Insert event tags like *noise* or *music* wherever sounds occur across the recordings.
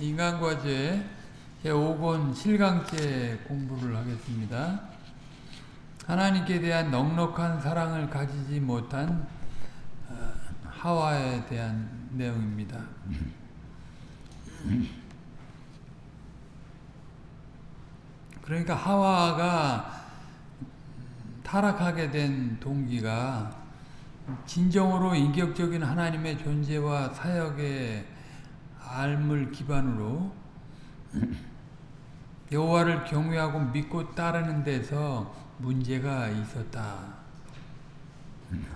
인간과제 제5권 실강제 공부를 하겠습니다. 하나님께 대한 넉넉한 사랑을 가지지 못한 어, 하와에 대한 내용입니다. 그러니까 하와가 타락하게 된 동기가 진정으로 인격적인 하나님의 존재와 사역의 알물 기반으로 여호와를 경외하고 믿고 따르는 데서 문제가 있었다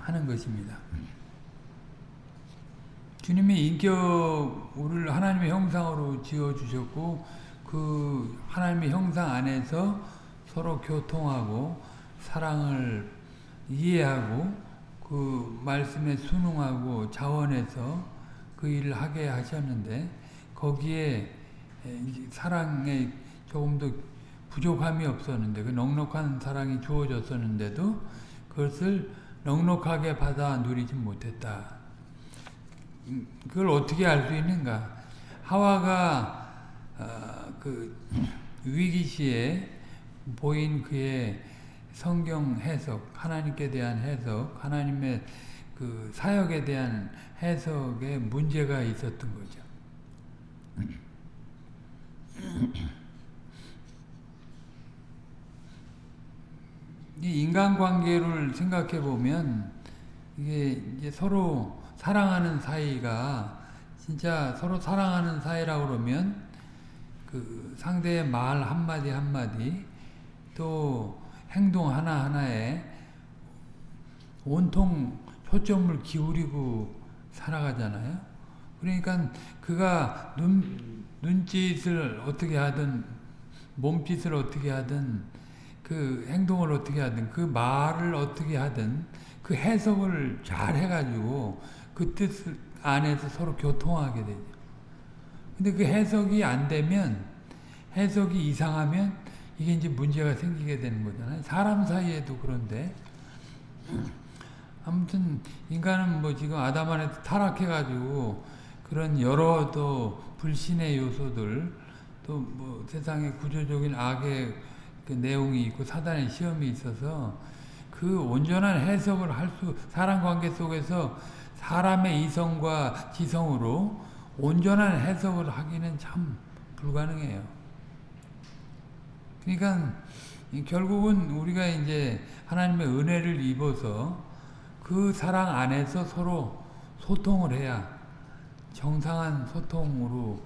하는 것입니다. 주님이 인격 우리를 하나님의 형상으로 지어 주셨고 그 하나님의 형상 안에서 서로 교통하고 사랑을 이해하고 그 말씀에 순응하고 자원해서 그 일을 하게 하셨는데 거기에 사랑에 조금 더 부족함이 없었는데 그 넉넉한 사랑이 주어졌었는데도 그것을 넉넉하게 받아 누리지 못했다. 그걸 어떻게 알 수 있는가? 하와가 어, 그 위기 시에 보인 그의 성경 해석, 하나님께 대한 해석, 하나님의 그 사역에 대한 해석에 문제가 있었던 거죠. 이 인간관계를 생각해 보면 이게 이제 서로 사랑하는 사이가 진짜 서로 사랑하는 사이라고 그러면 그 상대의 말 한마디 한마디 또 행동 하나하나에 온통 초점을 기울이고 살아가잖아요. 그러니까 그가 눈, 눈짓을 어떻게 하든 몸짓을 어떻게 하든 그 행동을 어떻게 하든 그 말을 어떻게 하든 그 해석을 잘 해가지고 그 뜻 안에서 서로 교통하게 되죠. 근데 그 해석이 안 되면 해석이 이상하면 이게 이제 문제가 생기게 되는 거잖아요. 사람 사이에도 그런데 아무튼 인간은 뭐 지금 아담 안에서 타락해가지고 그런 여러 또 불신의 요소들 또 뭐 세상의 구조적인 악의 그 내용이 있고 사단의 시험이 있어서 그 온전한 해석을 할 수 사람 관계 속에서 사람의 이성과 지성으로 온전한 해석을 하기는 참 불가능해요. 그러니까 결국은 우리가 이제 하나님의 은혜를 입어서 그 사랑 안에서 서로 소통을 해야 정상한 소통으로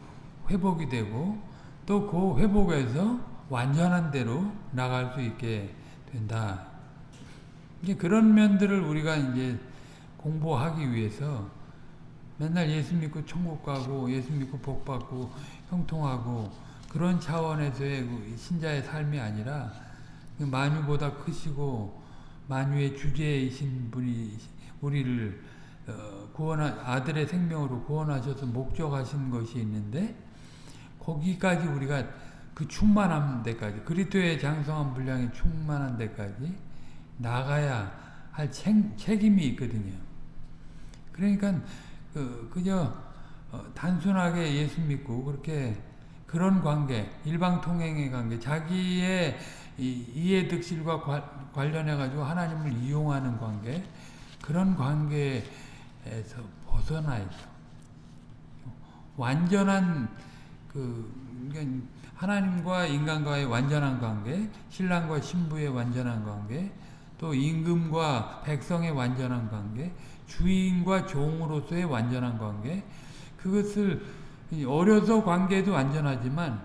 회복이 되고 또 그 회복에서 완전한 대로 나갈 수 있게 된다. 이제 그런 면들을 우리가 이제 공부하기 위해서 맨날 예수 믿고 천국 가고 예수 믿고 복 받고 형통하고 그런 차원에서의 그 신자의 삶이 아니라 그 만유보다 크시고 만유의 주제이신 분이 우리를 구원한 아들의 생명으로 구원하셔서 목적하신 것이 있는데 거기까지 우리가 그 충만한 데까지 그리스도의 장성한 분량이 충만한 데까지 나가야 할 책, 책임이 있거든요. 그러니까 그, 그저 단순하게 예수 믿고 그렇게 그런 관계, 일방통행의 관계, 자기의 이해득실과 관련해 가지고 하나님을 이용하는 관계, 그런 관계에서 벗어나야죠. 완전한 그 그러니까 하나님과 인간과의 완전한 관계, 신랑과 신부의 완전한 관계, 또 임금과 백성의 완전한 관계, 주인과 종으로서의 완전한 관계, 그것을 어려서 관계도 완전하지만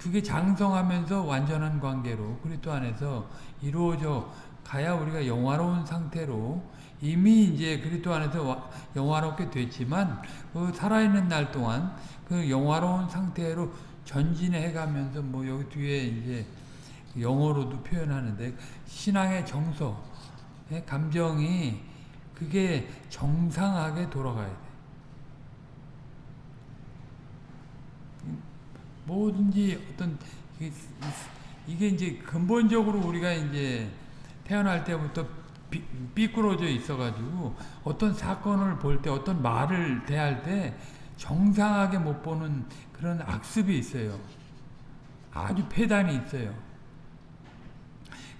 그게 장성하면서 완전한 관계로 그리스도 안에서 이루어져 가야 우리가 영화로운 상태로 이미 이제 그리스도 안에서 영화롭게 됐지만 그 살아있는 날 동안 그 영화로운 상태로 전진해 가면서 뭐 여기 뒤에 이제 영어로도 표현하는데 신앙의 정서, 감정이 그게 정상하게 돌아가야 돼. 뭐든지 어떤 이게 이제 근본적으로 우리가 이제 태어날 때부터 삐, 삐꾸러져 있어가지고 어떤 사건을 볼 때 어떤 말을 대할 때 정상하게 못 보는 그런 악습이 있어요. 아주 폐단이 있어요.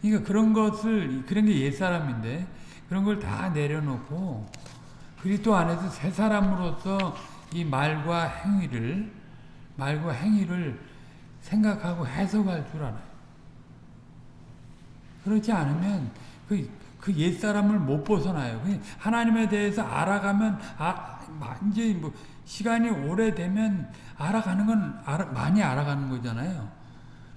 그러니까 그런 것을 그런 게 옛사람인데 그런 걸 다 내려놓고 그리스도 안에서 새 사람으로서 이 말과 행위를 말과 행위를 생각하고 해석할 줄 알아요. 그렇지 않으면 그, 그 옛사람을 못 벗어나요. 하나님에 대해서 알아가면 아, 완전히 뭐 시간이 오래되면 알아가는 건 알아, 많이 알아가는 거잖아요.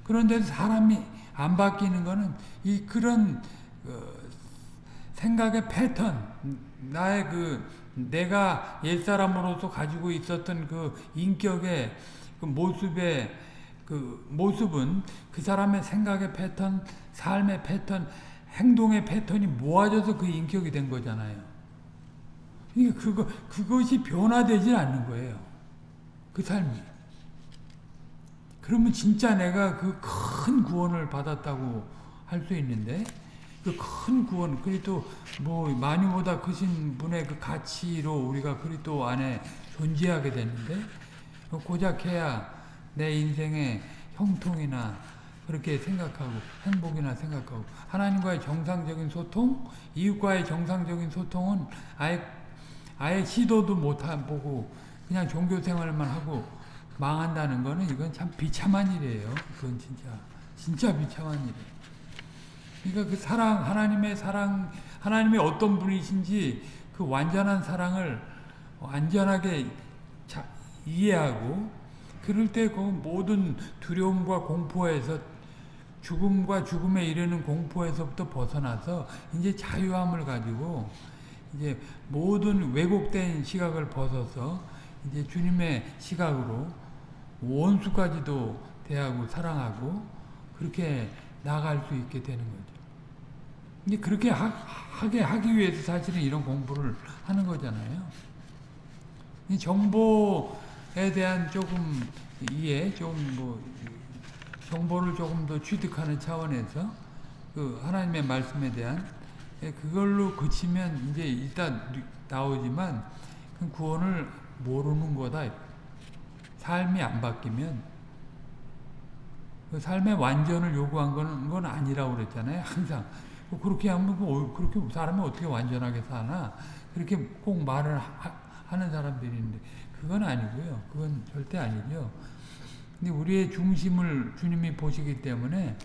그런데 사람이 안 바뀌는 거는 이 그런 어, 생각의 패턴, 나의 그 내가 옛사람으로서 가지고 있었던 그 인격의 그 모습의 그 모습은 그 사람의 생각의 패턴, 삶의 패턴, 행동의 패턴이 모아져서 그 인격이 된 거잖아요. 그러니까 그거, 그것이 변화되질 않는 거예요. 그 삶이. 그러면 진짜 내가 그 큰 구원을 받았다고 할 수 있는데, 그 큰 구원, 그리고 뭐, 많이보다 크신 분의 그 가치로 우리가 그리스도 안에 존재하게 되는데, 고작 해야 내 인생의 형통이나 그렇게 생각하고 행복이나 생각하고 하나님과의 정상적인 소통, 이웃과의 정상적인 소통은 아예 아예 시도도 못 보고 그냥 종교 생활만 하고 망한다는 거는 이건 참 비참한 일이에요. 그건 진짜 진짜 비참한 일이에요. 그러니까 그 사랑 하나님의 사랑 하나님의 어떤 분이신지 그 완전한 사랑을 완전하게 이해하고 그럴 때 그 모든 두려움과 공포에서 죽음과 죽음에 이르는 공포에서부터 벗어나서 이제 자유함을 가지고 이제 모든 왜곡된 시각을 벗어서 이제 주님의 시각으로 원수까지도 대하고 사랑하고 그렇게 나갈 수 있게 되는 거죠. 이제 그렇게 하, 하게 하기 위해서 사실은 이런 공부를 하는 거잖아요. 정보 에 대한 조금 이해, 좀뭐 정보를 조금 더 취득하는 차원에서 그 하나님의 말씀에 대한 예, 그걸로 그치면 이제 일단 나오지만 그 구원을 모르는 거다. 삶이 안 바뀌면 그 삶의 완전을 요구한 건, 건 아니라고 그랬잖아요. 항상 뭐 그렇게 하면 그 그렇게 사람이 어떻게 완전하게 사나 그렇게 꼭 말을 하, 는 사람들이 있는데 그건 아니고요. 그건 절대 아니죠. 근데 우리의 중심을 주님이 보시기 때문에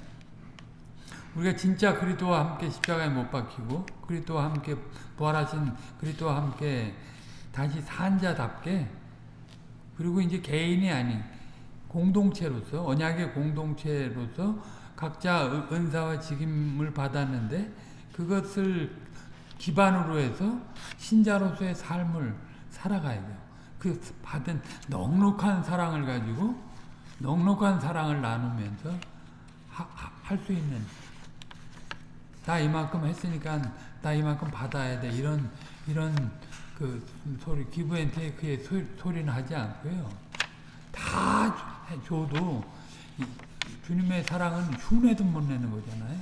우리가 진짜 그리스도와 함께 십자가에 못 박히고 그리스도와 함께 부활하신 그리스도와 함께 다시 산 자답게 그리고 이제 개인이 아닌 공동체로서 언약의 공동체로서 각자 은사와 직임을 받았는데 그것을 기반으로 해서 신자로서의 삶을 살아가야 돼요. 그 받은 넉넉한 사랑을 가지고 넉넉한 사랑을 나누면서 할 수 있는 나 이만큼 했으니까 나 이만큼 받아야 돼. 이런 이런 그 소리 기브앤테이크의 소리는 하지 않고요. 다 줘도 주님의 사랑은 흉내도 못 내는 거잖아요.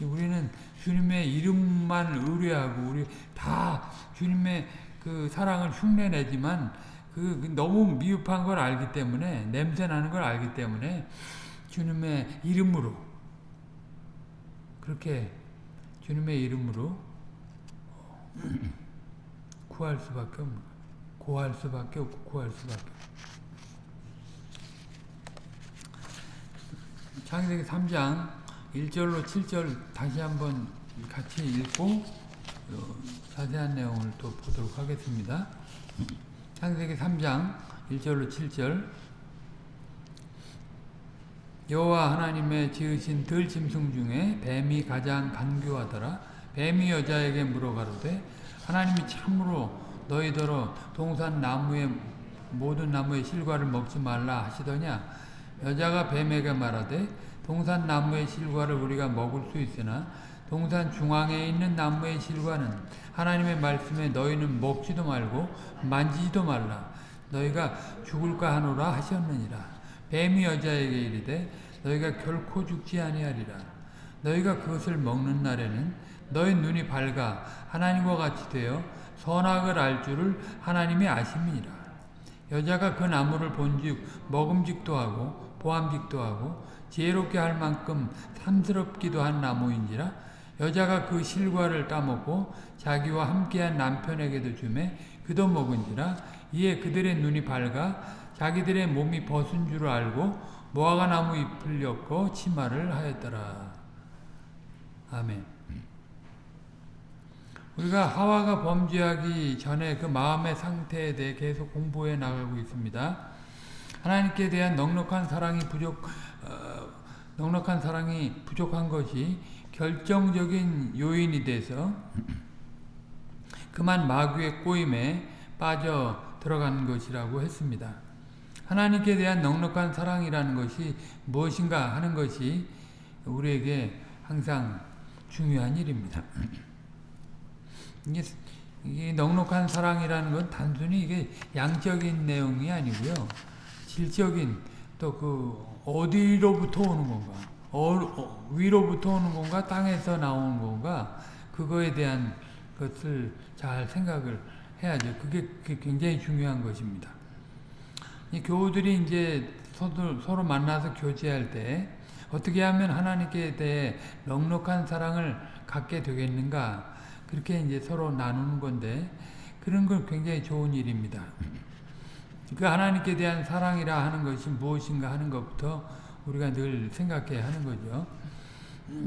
우리는 주님의 이름만 의뢰하고 우리 다 주님의 그 사랑을 흉내내지만 그, 그 너무 미흡한 걸 알기 때문에 냄새 나는 걸 알기 때문에 주님의 이름으로 그렇게 주님의 이름으로 구할 수밖에 없는 구할 수밖에 없고 구할 수밖에 없고 창세기 3장 1절로 7절 다시 한번 같이 읽고 어, 자세한 내용을 또 보도록 하겠습니다. 창세기 3장 1절로 7절. 여호와 하나님의 지으신 들짐승 중에 뱀이 가장 간교하더라. 뱀이 여자에게 물어가로되 하나님이 참으로 너희더러 동산 나무의 모든 나무의 실과를 먹지 말라 하시더냐? 여자가 뱀에게 말하되 동산 나무의 실과를 우리가 먹을 수 있으나 동산 중앙에 있는 나무의 실과는 하나님의 말씀에 너희는 먹지도 말고 만지지도 말라. 너희가 죽을까 하노라 하셨느니라. 뱀이 여자에게 이르되 너희가 결코 죽지 아니하리라. 너희가 그것을 먹는 날에는 너희 눈이 밝아 하나님과 같이 되어 선악을 알 줄을 하나님이 아심이니라. 여자가 그 나무를 본즉 먹음직도 하고 보암직도 하고 지혜롭게 할 만큼 탐스럽기도 한 나무인지라 여자가 그 실과를 따먹고 자기와 함께한 남편에게도 주매 그도 먹은지라 이에 그들의 눈이 밝아 자기들의 몸이 벗은 줄 알고 모아가 나무 잎을 엮고 치마를 하였더라. 아멘. 우리가 하와가 범죄하기 전에 그 마음의 상태에 대해 계속 공부해 나가고 있습니다. 하나님께 대한 넉넉한 사랑이 부족, 어, 넉넉한 사랑이 부족한 것이 결정적인 요인이 돼서 그만 마귀의 꼬임에 빠져 들어간 것이라고 했습니다. 하나님께 대한 넉넉한 사랑이라는 것이 무엇인가 하는 것이 우리에게 항상 중요한 일입니다. 이게, 이게 넉넉한 사랑이라는 건 단순히 이게 양적인 내용이 아니고요. 질적인 또 그 어디로부터 오는 건가, 어, 어, 위로부터 오는 건가, 땅에서 나오는 건가, 그거에 대한 것을 잘 생각을 해야죠. 그게, 그게 굉장히 중요한 것입니다. 이 교우들이 이제 서로, 서로 만나서 교제할 때 어떻게 하면 하나님께 대해 넉넉한 사랑을 갖게 되겠는가 그렇게 이제 서로 나누는 건데 그런 건 굉장히 좋은 일입니다. 그 하나님께 대한 사랑이라 하는 것이 무엇인가 하는 것부터 우리가 늘 생각해야 하는 거죠.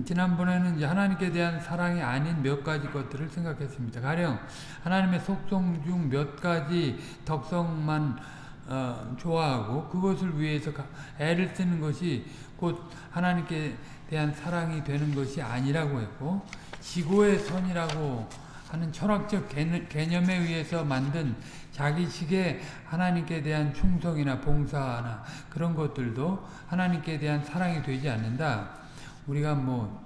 지난번에는 이제 하나님께 대한 사랑이 아닌 몇 가지 것들을 생각했습니다. 가령 하나님의 속성 중 몇 가지 덕성만 어, 좋아하고 그것을 위해서 애를 쓰는 것이 곧 하나님께 대한 사랑이 되는 것이 아니라고 했고 지고의 선이라고 하는 철학적 개념에 의해서 만든 자기식의 하나님께 대한 충성이나 봉사나 그런 것들도 하나님께 대한 사랑이 되지 않는다. 우리가 뭐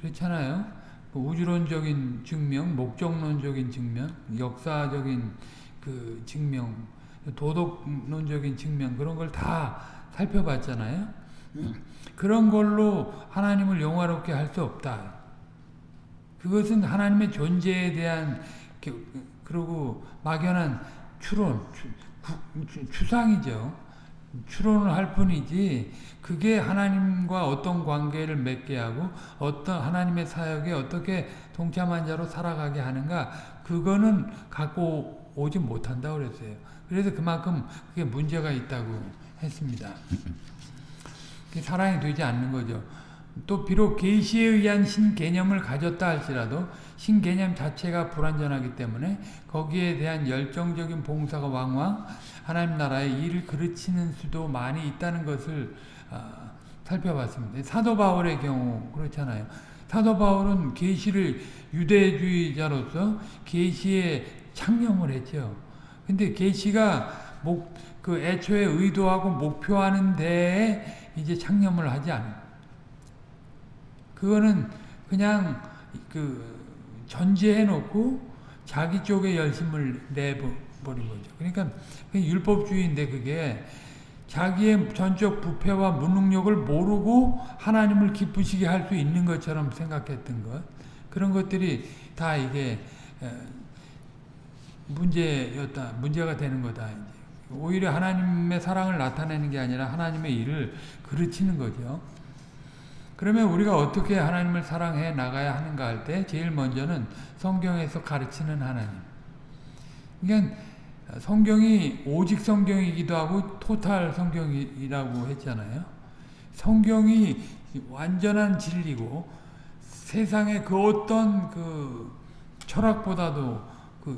그렇잖아요. 뭐 우주론적인 증명, 목적론적인 증명, 역사적인 그 증명, 도덕론적인 측면 그런 걸 다 살펴봤잖아요. 그런 걸로 하나님을 영화롭게 할 수 없다. 그것은 하나님의 존재에 대한 그리고 막연한 추론, 추 상이죠. 추론을 할 뿐이지 그게 하나님과 어떤 관계를 맺게 하고 어떤 하나님의 사역에 어떻게 동참한 자로 살아가게 하는가 그거는 갖고 오지 못한다 그랬어요. 그래서 그만큼 그게 문제가 있다고 했습니다. *laughs* 사랑이 되지 않는 거죠. 또 비록 계시에 의한 신개념을 가졌다 할지라도 신개념 자체가 불완전하기 때문에 거기에 대한 열정적인 봉사가 왕왕 하나님 나라의 일을 그르치는 수도 많이 있다는 것을 어, 살펴봤습니다. 사도 바울의 경우 그렇잖아요. 사도 바울은 계시를 유대주의자로서 계시에 창념을 했죠. 근데 계시가 목, 그 애초에 의도하고 목표하는 데에 이제 창념을 하지 않아요. 그거는 그냥 그 전제해 놓고 자기 쪽에 열심을 내버린 거죠. 그러니까 율법주의인데 그게 자기의 전적 부패와 무능력을 모르고 하나님을 기쁘시게 할 수 있는 것처럼 생각했던 것 그런 것들이 다 이게 문제였다, 문제가 되는 거다. 오히려 하나님의 사랑을 나타내는 게 아니라 하나님의 일을 그르치는 거죠. 그러면 우리가 어떻게 하나님을 사랑해 나가야 하는가 할 때 제일 먼저는 성경에서 가르치는 하나님. 그러니까 성경이 오직 성경이기도 하고 토탈 성경이라고 했잖아요. 성경이 완전한 진리고 세상의 그 어떤 그 철학보다도 그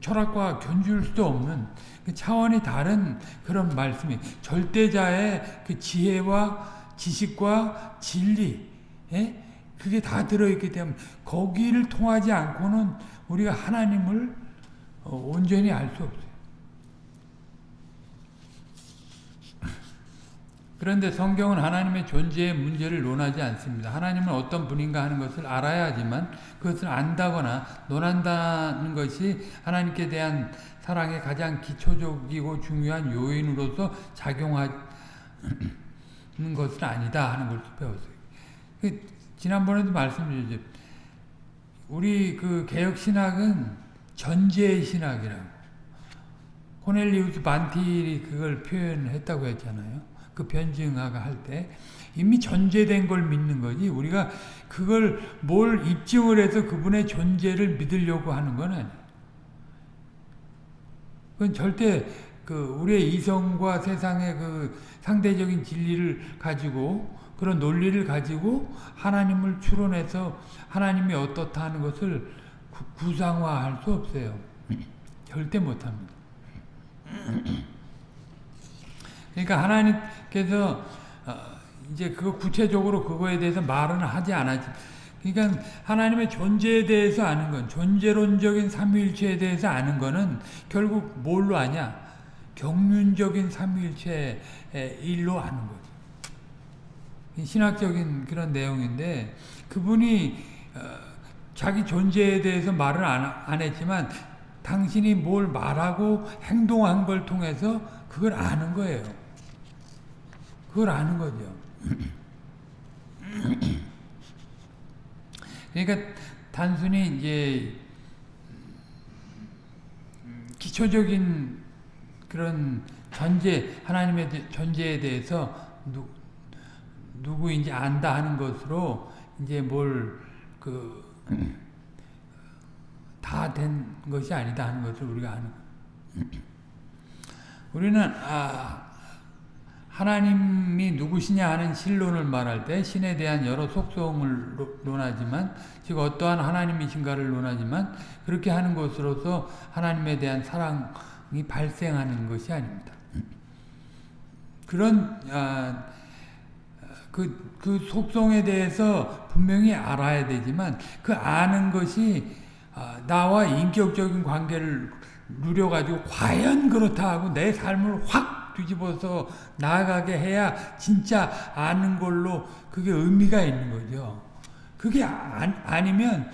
철학과 견줄 수도 없는 그 차원이 다른 그런 말씀이 절대자의 그 지혜와 지식과 진리 예? 그게 다 들어있기 때문에 거기를 통하지 않고는 우리가 하나님을 어, 온전히 알 수 없어요. 그런데 성경은 하나님의 존재의 문제를 논하지 않습니다. 하나님은 어떤 분인가 하는 것을 알아야 하지만 그것을 안다거나 논한다는 것이 하나님께 대한 사랑의 가장 기초적이고 중요한 요인으로서 작용하 *clears throat* 는 것은 아니다 하는 걸 배웠어요. 그 지난번에도 말씀드렸죠. 우리 그 개혁 신학은 전제 신학이라고. 코넬리우스 반티리 그걸 표현했다고 했잖아요. 그 변증화가 할 때 이미 존재된 걸 믿는 거지 우리가 그걸 뭘 입증을 해서 그분의 존재를 믿으려고 하는 건 아니에요. 그건 절대 그 우리의 이성과 세상의 그 상대적인 진리를 가지고 그런 논리를 가지고 하나님을 추론해서 하나님이 어떻다 하는 것을 구, 상화할 수 없어요. 절대 못합니다. 그러니까 하나님께서 어, 이제 그 구체적으로 그거에 대해서 말은 하지 않았지. 그러니까 하나님의 존재에 대해서 아는 건 존재론적인 삼위일체에 대해서 아는 거는 결국 뭘로 아냐? 경륜적인 삼위일체의 일로 아는 거죠. 신학적인 그런 내용인데 그분이 어, 자기 존재에 대해서 말을 안, 안 했지만 당신이 뭘 말하고 행동한 걸 통해서 그걸 아는 거예요. 그걸 아는 거죠. *clears throat* 그러니까 단순히 이제 기초적인 그런 전제 하나님의 존재에 대해서 누, 누구인지 안다 하는 것으로 이제 뭘 그 다 된 것이 아니다 하는 것을 우리가 아는 우리는 아 하나님이 누구시냐 하는 신론을 말할 때 신에 대한 여러 속성을 논하지만 즉 어떠한 하나님이신가를 논하지만 그렇게 하는 것으로서 하나님에 대한 사랑이 발생하는 것이 아닙니다. 그런 아, 그, 그 속성에 대해서 분명히 알아야 되지만 그 아는 것이 아, 나와 인격적인 관계를 누려가지고 과연 그렇다 하고 내 삶을 확 뒤집어서 나아가게 해야 진짜 아는 걸로 그게 의미가 있는 거죠. 그게 아, 니면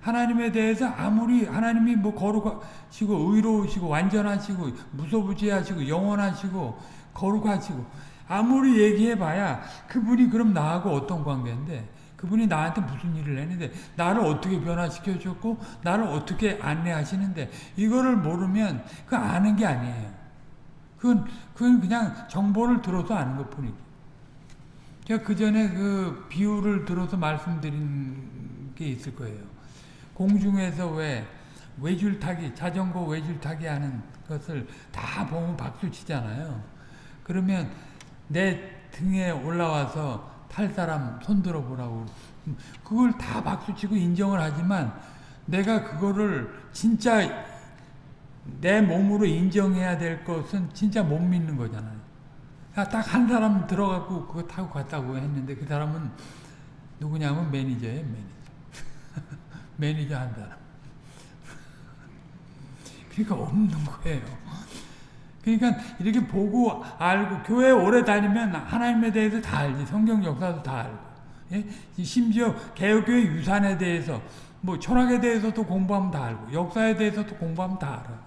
하나님에 대해서 아무리 하나님이 뭐 거룩하시고 의로우시고 완전하시고 무소부지하시고 영원하시고 거룩하시고 아무리 얘기해봐야 그분이 그럼 나하고 어떤 관계인데 그분이 나한테 무슨 일을 했는데 나를 어떻게 변화시켜 줬고 나를 어떻게 안내하시는데 이거를 모르면 그 아는 게 아니에요. 그건 그건 그냥 정보를 들어서 아는 것 뿐이지. 제가 그 전에 그 비유를 들어서 말씀드린 게 있을 거예요. 공중에서 왜 외줄타기 자전거 외줄타기 하는 것을 다 보면 박수 치잖아요. 그러면 내 등에 올라와서 탈 사람 손들어 보라고 그걸 다 박수치고 인정을 하지만 내가 그거를 진짜 내 몸으로 인정해야 될 것은 진짜 못 믿는 거잖아요. 딱 한 사람 들어갖고 그거 타고 갔다고 했는데 그 사람은 누구냐면 매니저예요, 매니저. 매니저 한 사람. 그러니까 없는 거예요. 그러니까 이렇게 보고 알고 교회 오래 다니면 하나님에 대해서 다 알지 성경 역사도 다 알고 예? 심지어 개혁교회 유산에 대해서 뭐 철학에 대해서도 공부하면 다 알고 역사에 대해서도 공부하면 다 알아.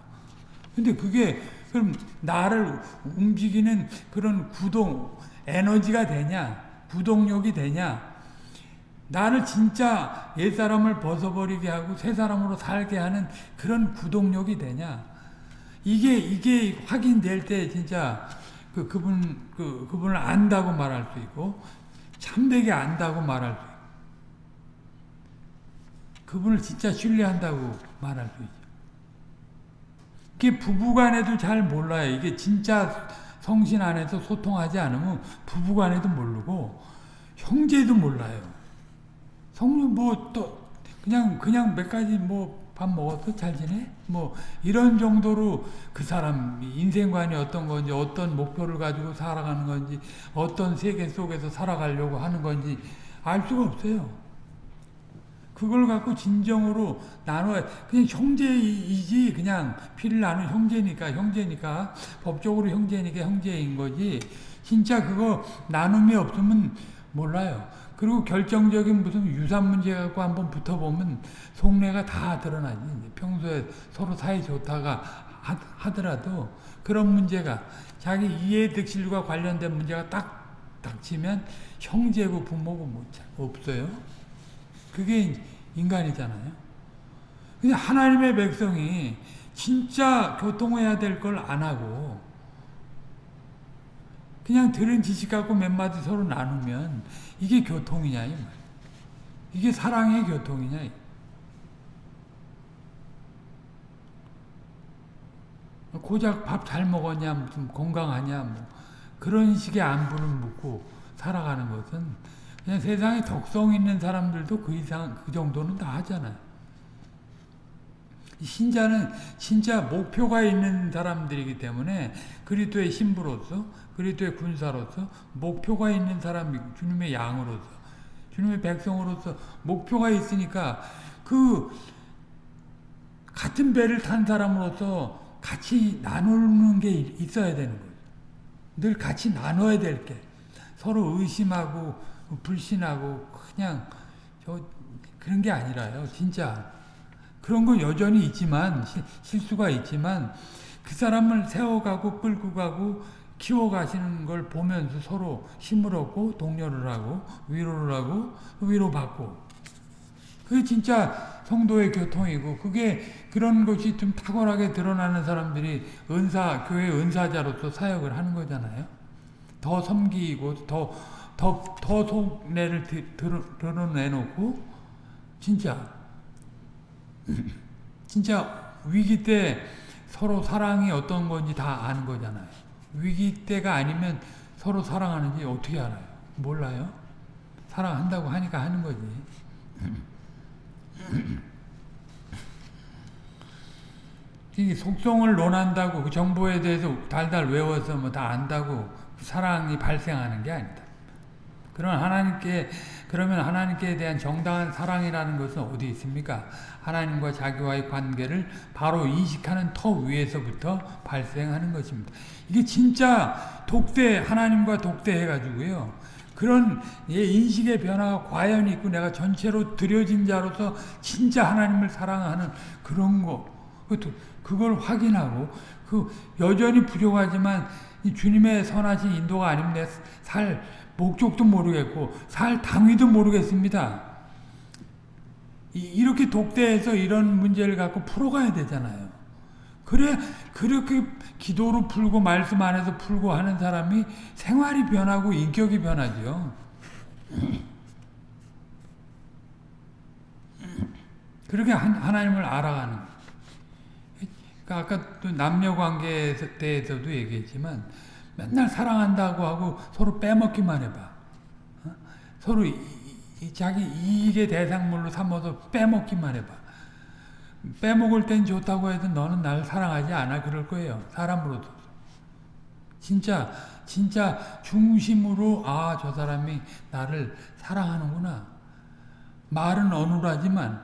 근데 그게 그럼 나를 움직이는 그런 구동 에너지가 되냐 구동력이 되냐 나를 진짜 옛사람을 벗어버리게 하고 새 사람으로 살게 하는 그런 구동력이 되냐 이게 이게 확인될 때 진짜 그 그분 그 그분을 안다고 말할 수 있고 참되게 안다고 말할 수 있고 그분을 진짜 신뢰한다고 말할 수 있죠. 이게 부부간에도 잘 몰라요. 이게 진짜 성신 안에서 소통하지 않으면 부부간에도 모르고 형제도 몰라요. 성령 뭐또 그냥 그냥 몇 가지 뭐 밥 먹었어? 잘 지내? 뭐 이런 정도로 그 사람 인생관이 어떤 건지 어떤 목표를 가지고 살아가는 건지 어떤 세계 속에서 살아가려고 하는 건지 알 수가 없어요. 그걸 갖고 진정으로 나눠 그냥 형제이지 그냥 피를 나눈 형제니까 형제니까 법적으로 형제니까 형제인 거지 진짜 그거 나눔이 없으면 몰라요. 그리고 결정적인 무슨 유산 문제 갖고 한번 붙어보면 속내가 다 드러나지. 평소에 서로 사이 좋다가 하더라도 그런 문제가 자기 이해득실과 관련된 문제가 딱 닥치면 형제고 부모고 뭐 없어요. 그게 인간이잖아요. 근데 하나님의 백성이 진짜 교통해야 될 걸 안 하고 그냥 들은 지식 갖고 몇 마디 서로 나누면 이게 교통이냐 이 말. 이게 사랑의 교통이냐. 고작 밥 잘 먹었냐, 무슨 건강하냐, 뭐 그런 식의 안부를 묻고 살아가는 것은 그냥 세상에 덕성 있는 사람들도 그 이상 그 정도는 다 하잖아요. 신자는 진짜 목표가 있는 사람들이기 때문에 그리스도의 신부로서 그리스도의 군사로서 목표가 있는 사람이 주님의 양으로서 주님의 백성으로서 목표가 있으니까 그 같은 배를 탄 사람으로서 같이 나누는 게 있어야 되는 거예요. 늘 같이 나눠야 될 게. 서로 의심하고 불신하고 그냥 저 그런 게 아니라요. 진짜 그런 건 여전히 있지만 실수가 있지만 그 사람을 세워가고 끌고 가고 키워가시는 걸 보면서 서로 힘을 얻고 동료를 하고 위로를 하고 위로받고 그게 진짜 성도의 교통이고 그게 그런 것이 좀 탁월하게 드러나는 사람들이 은사 교회 은사자로서 사역을 하는 거잖아요. 더 섬기고 더 더 더 속내를 드러내놓고 진짜 *laughs* 진짜 위기 때 서로 사랑이 어떤 건지 다 아는 거잖아요. 위기 때가 아니면 서로 사랑하는지 어떻게 알아요? 몰라요? 사랑한다고 하니까 하는 거지. *laughs* 이 속성을 논한다고 그 정보에 대해서 달달 외워서 뭐 다 안다고 사랑이 발생하는 게 아니다. 그런 하나님께 그러면 하나님께 대한 정당한 사랑이라는 것은 어디 있습니까? 하나님과 자기와의 관계를 바로 인식하는 터 위에서부터 발생하는 것입니다. 이게 진짜 독대 하나님과 독대해 가지고요. 그런 인식의 변화가 과연 있고 내가 전체로 들여진 자로서 진짜 하나님을 사랑하는 그런 거 그걸 확인하고 그 여전히 부족하지만 주님의 선하신 인도가 아니면 내살 목적도 모르겠고 살 당위도 모르겠습니다. 이렇게 독대해서 이런 문제를 갖고 풀어가야 되잖아요. 그래 그렇게 기도로 풀고 말씀 안에서 풀고 하는 사람이 생활이 변하고 인격이 변하죠. 그렇게 하나님을 알아가는 그러니까 아까 또 남녀 관계에 대해서도 얘기했지만 맨날 사랑한다고 하고 서로 빼먹기만 해봐. 어? 서로 자기 이익의 대상물로 삼아서 빼먹기만 해봐. 빼먹을 땐 좋다고 해도 너는 날 사랑하지 않아 그럴 거예요. 사람으로도. 진짜 진짜 중심으로 아 저 사람이 나를 사랑하는구나. 말은 어눌하지만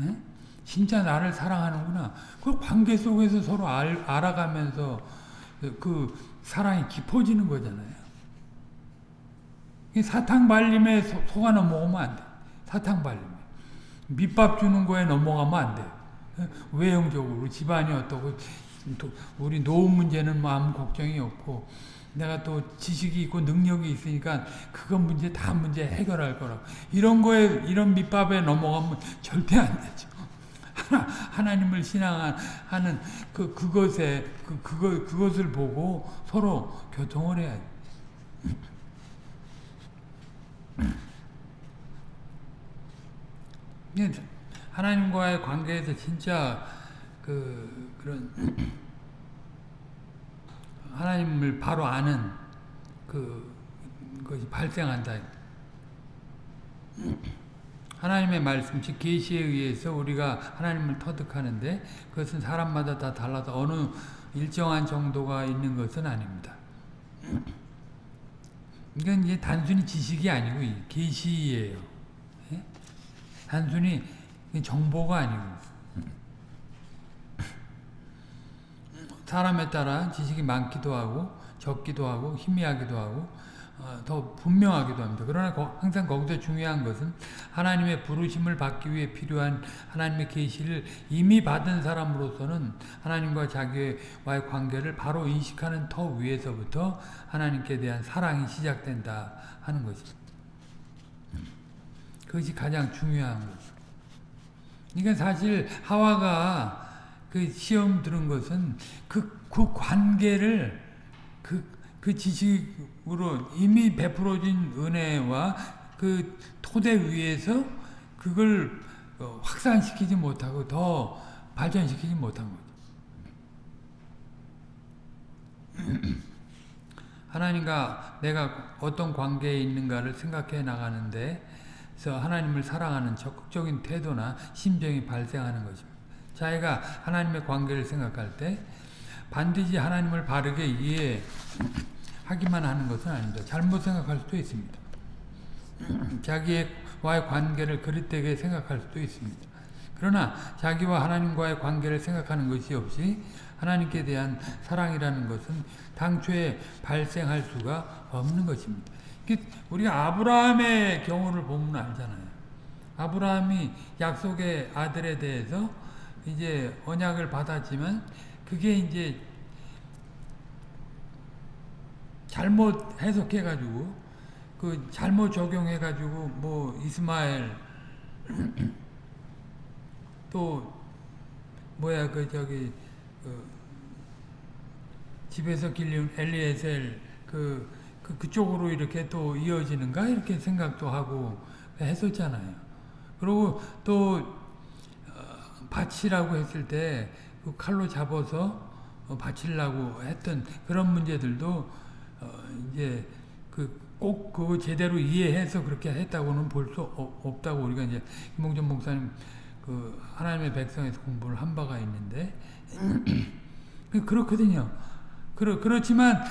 에? 진짜 나를 사랑하는구나. 그 관계 속에서 서로 알, 알아가면서 그, 그 사랑이 깊어지는 거잖아요. 사탕 발림에 속아 넘어가면 안 돼. 사탕 발림에. 밑밥 주는 거에 넘어가면 안 돼. 외형적으로 집안이 어떻고 우리 노후 문제는 뭐 아무 걱정이 없고 내가 또 지식이 있고 능력이 있으니까 그건 문제 다 문제 해결할 거라고. 이런 거에 이런 밑밥에 넘어가면 절대 안 되죠. 하나, 님을 신앙하는 그, 그것에, 그, 그거, 그것을 보고 서로 교통을 해야 돼. 하나님과의 관계에서 진짜 그, 그런, 하나님을 바로 아는 그, 것이 발생한다. 하나님의 말씀, 즉 계시에 의해서 우리가 하나님을 터득하는데 그것은 사람마다 다 달라서 어느 일정한 정도가 있는 것은 아닙니다. 이건 이제 단순히 지식이 아니고 계시예요. 예? 단순히 정보가 아니고 사람에 따라 지식이 많기도 하고 적기도 하고 희미하기도 하고 어, 더 분명하기도 합니다. 그러나 항상 거기서 중요한 것은 하나님의 부르심을 받기 위해 필요한 하나님의 계시를 이미 받은 사람으로서는 하나님과 자기와의 관계를 바로 인식하는 터 위에서부터 하나님께 대한 사랑이 시작된다 하는 것입니다. 그것이 가장 중요한 거죠. 그러니까 사실 하와가 그 시험 들은 것은 그, 그 관계를 그, 그 지식으로 이미 베풀어진 은혜와 그 토대 위에서 그걸 어, 확산시키지 못하고 더 발전시키지 못한 거죠. *clears throat* 하나님과 내가 어떤 관계에 있는가를 생각해 나가는데 그래서 하나님을 사랑하는 적극적인 태도나 심정이 발생하는 것입니다. 자기가 하나님의 관계를 생각할 때 반드시 하나님을 바르게 이해하기만 하는 것은 아닙니다. 잘못 생각할 수도 있습니다. *clears throat* 자기와의 관계를 그릇되게 생각할 수도 있습니다. 그러나 자기와 하나님과의 관계를 생각하는 것이 없이 하나님께 대한 사랑이라는 것은 당초에 발생할 수가 없는 것입니다. 우리가 아브라함의 경우를 보면 알잖아요. 아브라함이 약속의 아들에 대해서 이제 언약을 받았지만 그게 이제 잘못 해석해 가지고 그 잘못 적용해 가지고 뭐 이스마엘 *clears throat* 또 뭐야 그 저기 그 집에서 길리운 엘리에셀 그, 그 그쪽으로 이렇게 또 이어지는가 이렇게 생각도 하고 했었잖아요. 그리고 또 어, 바치라고 했을 때 그 칼로 잡아서 어, 바치려고 했던 그런 문제들도 어 이제 그 꼭 그거 제대로 이해해서 그렇게 했다고는 볼 수 없다고 우리가 이제 김봉전 목사님 그 하나님의 백성에서 공부를 한 바가 있는데 *clears throat* 그렇거든요. 그렇, 그렇지만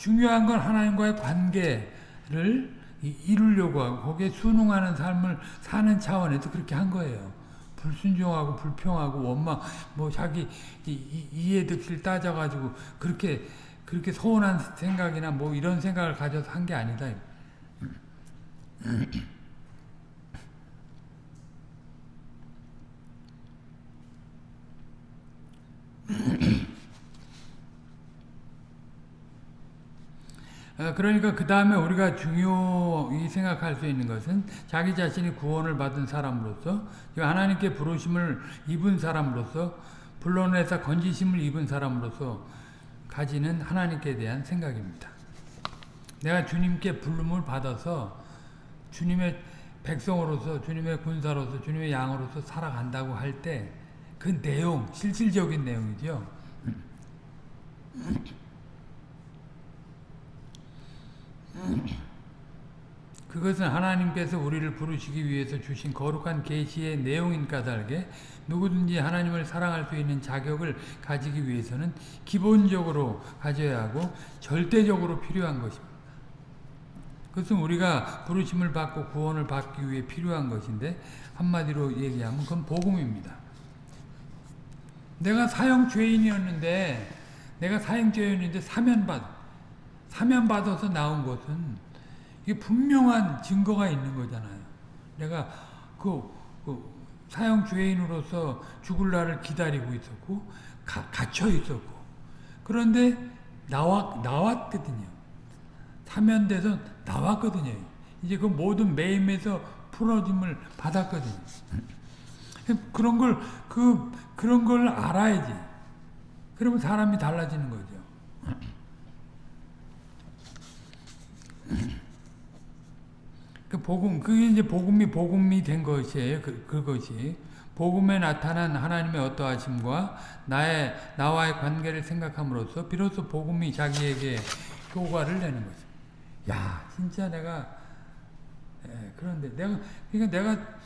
중요한 건 하나님과의 관계를 이루려고 하고 거기에 순응하는 삶을 사는 차원에서 그렇게 한 거예요. 불순종하고 불평하고 원망 뭐 자기 이해 득실 따져가지고 그렇게 그렇게 서운한 생각이나 뭐 이런 생각을 가져서 한 게 아니다. 그러니까 그 다음에 우리가 중요히 생각할 수 있는 것은 자기 자신이 구원을 받은 사람으로서 하나님께 부르심을 입은 사람으로서 불론에서 건지심을 입은 사람으로서 가지는 하나님께 대한 생각입니다. 내가 주님께 부름을 받아서 주님의 백성으로서 주님의 군사로서 주님의 양으로서 살아간다고 할 때 그 내용 실질적인 내용이죠. 그것은 하나님께서 우리를 부르시기 위해서 주신 거룩한 계시의 내용인 까닭에 누구든지 하나님을 사랑할 수 있는 자격을 가지기 위해서는 기본적으로 가져야 하고 절대적으로 필요한 것입니다. 그것은 우리가 부르심을 받고 구원을 받기 위해 필요한 것인데 한마디로 얘기하면 그건 복음입니다. 내가 사형 죄인이었는데 내가 사형 죄인인데 사면받 사면받아서 나온 것은 이게 분명한 증거가 있는 거잖아요. 내가 그, 그 사형 죄인으로서 죽을 날을 기다리고 있었고 가, 갇혀 있었고 그런데 나왔 나왔거든요. 사면돼서 나왔거든요. 이제 그 모든 매임에서 풀어짐을 받았거든요. 그런 걸 그 그런 걸 알아야지. 그러면 사람이 달라지는 거죠. 그 복음, 그게 이제 복음이 복음이 된 것이에요. 그, 그것이. 복음에 나타난 하나님의 어떠하심과 나의, 나와의 관계를 생각함으로써 비로소 복음이 자기에게 효과를 내는 거죠. 야, 진짜 내가, 예, 그런데 내가, 그러니까 내가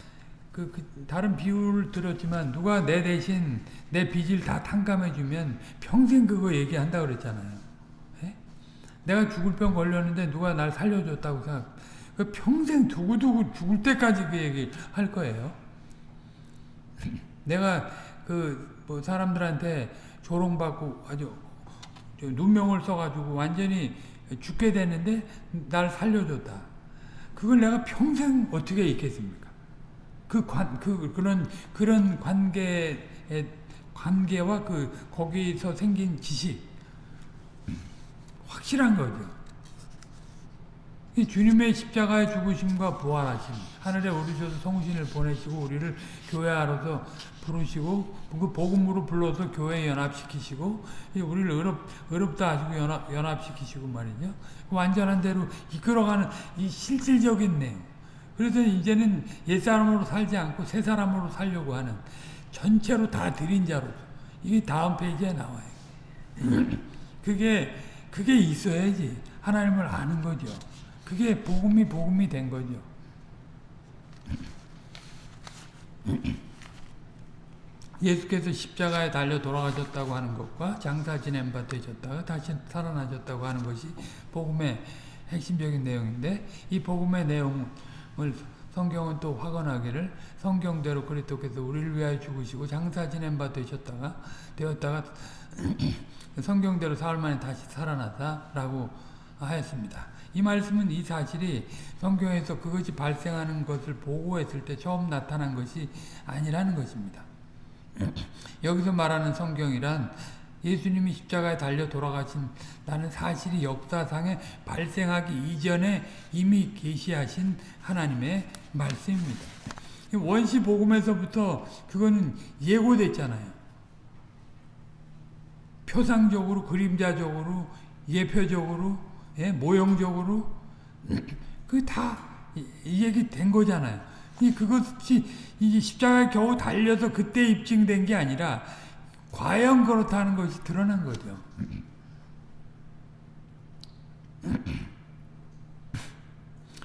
그, 그, 다른 비유를 들었지만 누가 내 대신 내 빚을 다 탕감해주면 평생 그거 얘기한다 그랬잖아요. 예? 내가 죽을 병 걸렸는데 누가 날 살려줬다고 생각, 그 평생 두고두고 죽을 때까지 그 얘기 할 거예요. *clears throat* 내가 그 뭐 사람들한테 조롱받고 아주 누명을 써가지고 완전히 죽게 되는데 날 살려줬다. 그걸 내가 평생 어떻게 있겠습니까? 그 관, 그, 그런, 그런 관계의, 관계와 그, 거기서 생긴 지식. 확실한 거죠. 이 주님의 십자가의 죽으심과 부활하심, 하늘에 오르셔서 성신을 보내시고 우리를 교회하러서 부르시고 그 복음으로 불러서 교회 연합시키시고 이 우리를 의롭, 의롭다 하시고 연합, 연합시키시고 말이죠. 그 완전한 대로 이끌어가는 이 실질적인 내용. 그래서 이제는 옛사람으로 살지 않고 새사람으로 살려고 하는 전체로 다 드린 자로 이게 다음 페이지에 나와요. 그게 그게 있어야지 하나님을 아는 거죠. 그게 복음이 복음이 된 거죠. 예수께서 십자가에 달려 돌아가셨다고 하는 것과 장사 지낸 바 되셨다가 다시 살아나셨다고 하는 것이 복음의 핵심적인 내용인데 이 복음의 내용을 성경은 또 확언하기를 성경대로 그리스도께서 우리를 위하여 죽으시고 장사 지낸 바 되셨다가 되었다가 *clears throat* 성경대로 사흘 만에 다시 살아났다라고 하였습니다. 이 말씀은 이 사실이 성경에서 그것이 발생하는 것을 보고했을 때 처음 나타난 것이 아니라는 것입니다. *clears throat* 여기서 말하는 성경이란 예수님이 십자가에 달려 돌아가신다는 사실이 역사상에 발생하기 이전에 이미 계시하신 하나님의 말씀입니다. 원시 복음에서부터 그거는 예고됐잖아요. 표상적으로, 그림자적으로, 예표적으로, 예, 모형적으로 *clears throat* 그다이 얘기 된 거잖아요. 이 그것이 이 십자가에 겨우 달려서 그때 입증된 게 아니라 과연 그렇다는 것이 드러난 거죠.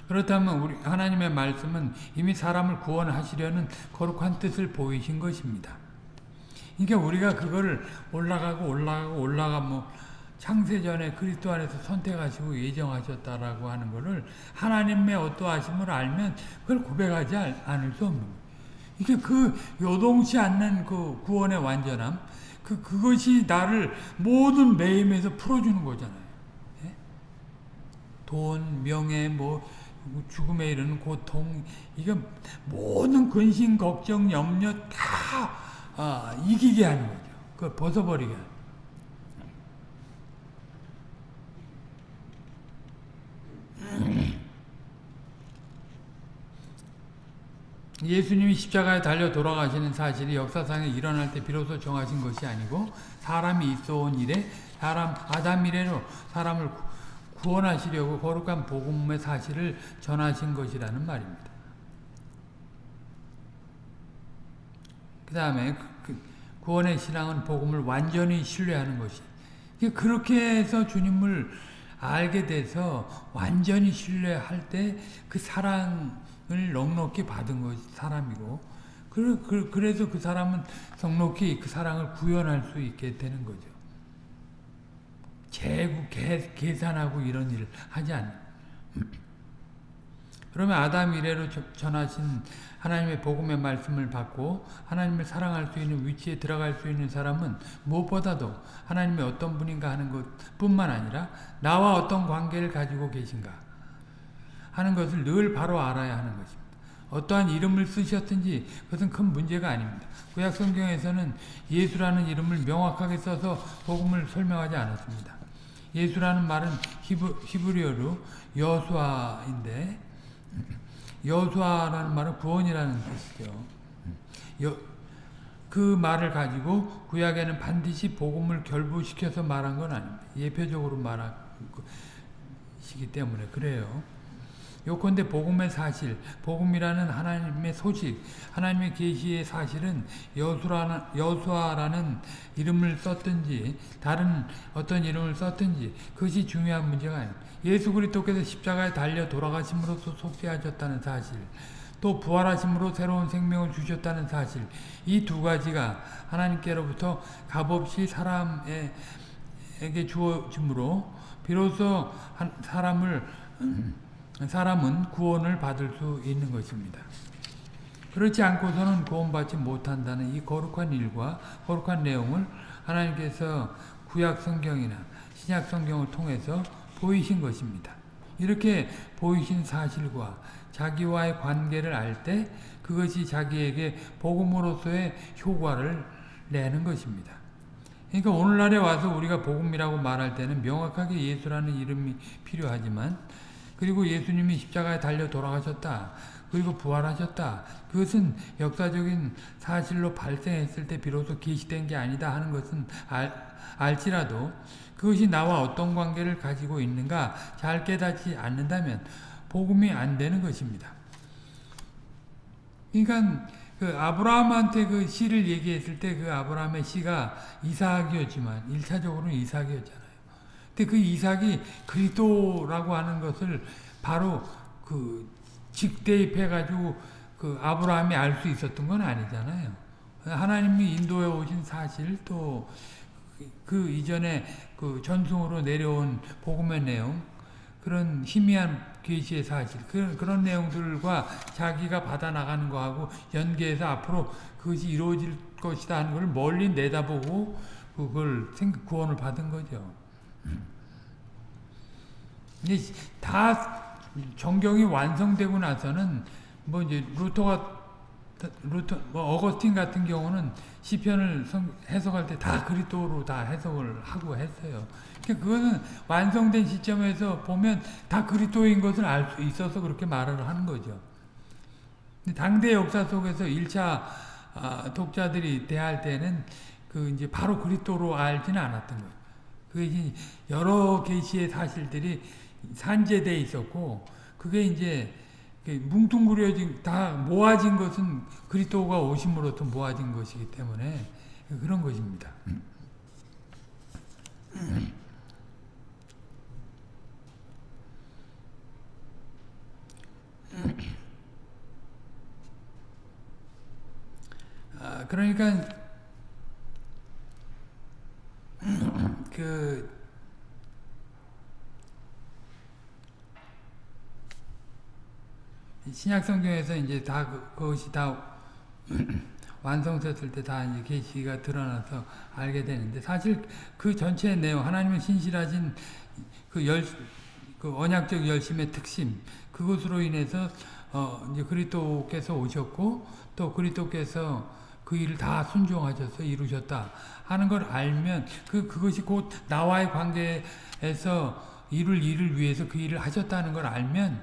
그렇다면 우리 하나님의 말씀은 이미 사람을 구원하시려는 거룩한 뜻을 보이신 것입니다. 그러니까 우리가 그거를 올라가고 올라가고 올라가 뭐 창세전에 그리스도 안에서 선택하시고 예정하셨다라고 하는 것을 하나님의 어떠하심을 알면 그걸 고백하지 않을 수 없는 거예요. 이게 그 요동치 않는 그 구원의 완전함, 그 그것이 나를 모든 매임에서 풀어주는 거잖아요. 예? 돈, 명예, 뭐 죽음에 이르는 고통, 이게 모든 근심, 걱정, 염려 다 아, 이기게 하는 거죠. 그 벗어버리게 하는. 예수님이 십자가에 달려 돌아가시는 사실이 역사상에 일어날 때 비로소 정하신 것이 아니고 사람이 있어 온 일에 사람 아담 이래로 사람을 구원하시려고 거룩한 복음의 사실을 전하신 것이라는 말입니다. 그 다음에 구원의 신앙은 복음을 완전히 신뢰하는 것이 그렇게 해서 주님을 알게 돼서 완전히 신뢰할 때 그 사랑 을 넉넉히 받은 것이 사람이고. 그래서 그 사람은 넉넉히 그 사랑을 구현할 수 있게 되는 거죠. 재구, 계산하고 이런 일을 하지 않는 *clears throat* 그러면 아담 이래로 전하신 하나님의 복음의 말씀을 받고 하나님을 사랑할 수 있는 위치에 들어갈 수 있는 사람은 무엇보다도 하나님의 어떤 분인가 하는 것뿐만 아니라 나와 어떤 관계를 가지고 계신가 하는 것을 늘 바로 알아야 하는 것입니다. 어떠한 이름을 쓰셨든지 그것은 큰 문제가 아닙니다. 구약 성경에서는 예수라는 이름을 명확하게 써서 복음을 설명하지 않았습니다. 예수라는 말은 히브, 히브리어로 여수아인데 여수아라는 말은 구원이라는 뜻이죠. 여, 그 말을 가지고 구약에는 반드시 복음을 결부시켜서 말한 건 아닙니다. 예표적으로 말하시기 때문에 그래요. 요컨대 복음의 사실, 복음이라는 하나님의 소식, 하나님의 계시의 사실은 여수라는 여수아라는 이름을 썼든지 다른 어떤 이름을 썼든지 그것이 중요한 문제가 아닙니다. 예수 그리스도께서 십자가에 달려 돌아가심으로써 속죄하셨다는 사실, 또 부활하심으로 새로운 생명을 주셨다는 사실, 이 두 가지가 하나님께로부터 값없이 사람에게 주어짐으로 비로소 사람을 사람은 구원을 받을 수 있는 것입니다. 그렇지 않고서는 구원받지 못한다는 이 거룩한 일과 거룩한 내용을 하나님께서 구약 성경이나 신약 성경을 통해서 보이신 것입니다. 이렇게 보이신 사실과 자기와의 관계를 알 때 그것이 자기에게 복음으로서의 효과를 내는 것입니다. 그러니까 오늘날에 와서 우리가 복음이라고 말할 때는 명확하게 예수라는 이름이 필요하지만 그리고 예수님이 십자가에 달려 돌아가셨다. 그리고 부활하셨다. 그것은 역사적인 사실로 발생했을 때 비로소 계시된 게 아니다 하는 것은 알, 알지라도 그것이 나와 어떤 관계를 가지고 있는가 잘 깨닫지 않는다면 복음이 안 되는 것입니다. 그러니까 그 아브라함한테 그 시를 얘기했을 때 그 아브라함의 시가 이삭이었지만 1차적으로는 이삭이었잖아요. 근데 그 이삭이 그리스도라고 하는 것을 바로 그 직대입해 가지고 그 아브라함이 알 수 있었던 건 아니잖아요. 하나님이 인도에 오신 사실 또 그 이전에 그 전승으로 내려온 복음의 내용 그런 희미한 계시의 사실 그런, 그런 내용들과 자기가 받아 나가는 거하고 연계해서 앞으로 그것이 이루어질 것이다 하는 걸 멀리 내다보고 그걸 구원을 받은 거죠. 근데 다 정경이 완성되고 나서는 뭐 이제 루터가 루터 뭐 어거스틴 같은 경우는 시편을 해석할 때 다 그리스도로 다 해석을 하고 했어요. 그러니까 그거는 완성된 시점에서 보면 다 그리스도인 것을 알 수 있어서 그렇게 말을 하는 거죠. 당대 역사 속에서 1차 아, 독자들이 대할 때는 그 이제 바로 그리스도로 알지는 않았던 거예요. 그게 여러 계시의 사실들이 산재돼 있었고 그게 이제 뭉뚱그려진 다 모아진 것은 그리스도가 오심으로부터 모아진 것이기 때문에 그런 것입니다. 아, 그러니까 그 신약 성경에서 이제 다 그, 그것이 다 *clears throat* 완성됐을 때 다 이제 계시가 드러나서 알게 되는데 사실 그 전체의 내용 하나님의 신실하신 그 열, 그 언약적 열심의 특심 그것으로 인해서 어 이제 그리스도께서 오셨고 또 그리스도께서 그 일을 다 순종하셔서 이루셨다 하는 걸 알면 그 그것이 곧 나와의 관계에서 이룰 일을 위해서 그 일을 하셨다는 걸 알면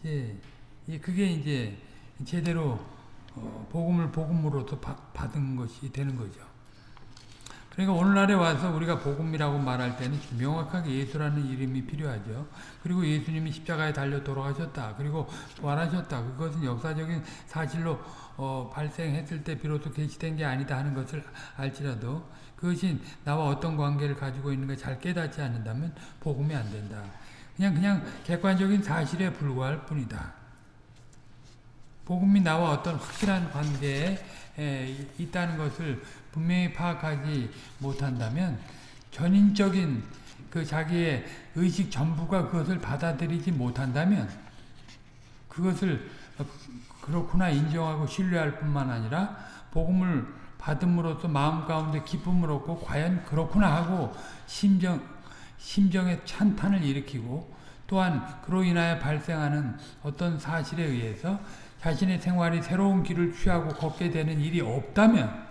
이제 그게 이제 제대로 어, 복음을 복음으로도 받은 것이 되는 거죠. 그러니까 오늘날에 와서 우리가 복음이라고 말할 때는 명확하게 예수라는 이름이 필요하죠. 그리고 예수님이 십자가에 달려 돌아가셨다. 그리고 부활하셨다. 그것은 역사적인 사실로 어, 발생했을 때 비로소 계시된 게 아니다 하는 것을 알지라도 그것이 나와 어떤 관계를 가지고 있는가 잘 깨닫지 않는다면 복음이 안 된다. 그냥 그냥 객관적인 사실에 불과할 뿐이다. 복음이 나와 어떤 확실한 관계에 있다는 것을 분명히 파악하지 못한다면 전인적인 그 자기의 의식 전부가 그것을 받아들이지 못한다면 그것을 그렇구나 인정하고 신뢰할 뿐만 아니라 복음을 받음으로써 마음 가운데 기쁨을 얻고 과연 그렇구나 하고 심정 심정의 찬탄을 일으키고 또한 그로 인하여 발생하는 어떤 사실에 의해서 자신의 생활이 새로운 길을 취하고 걷게 되는 일이 없다면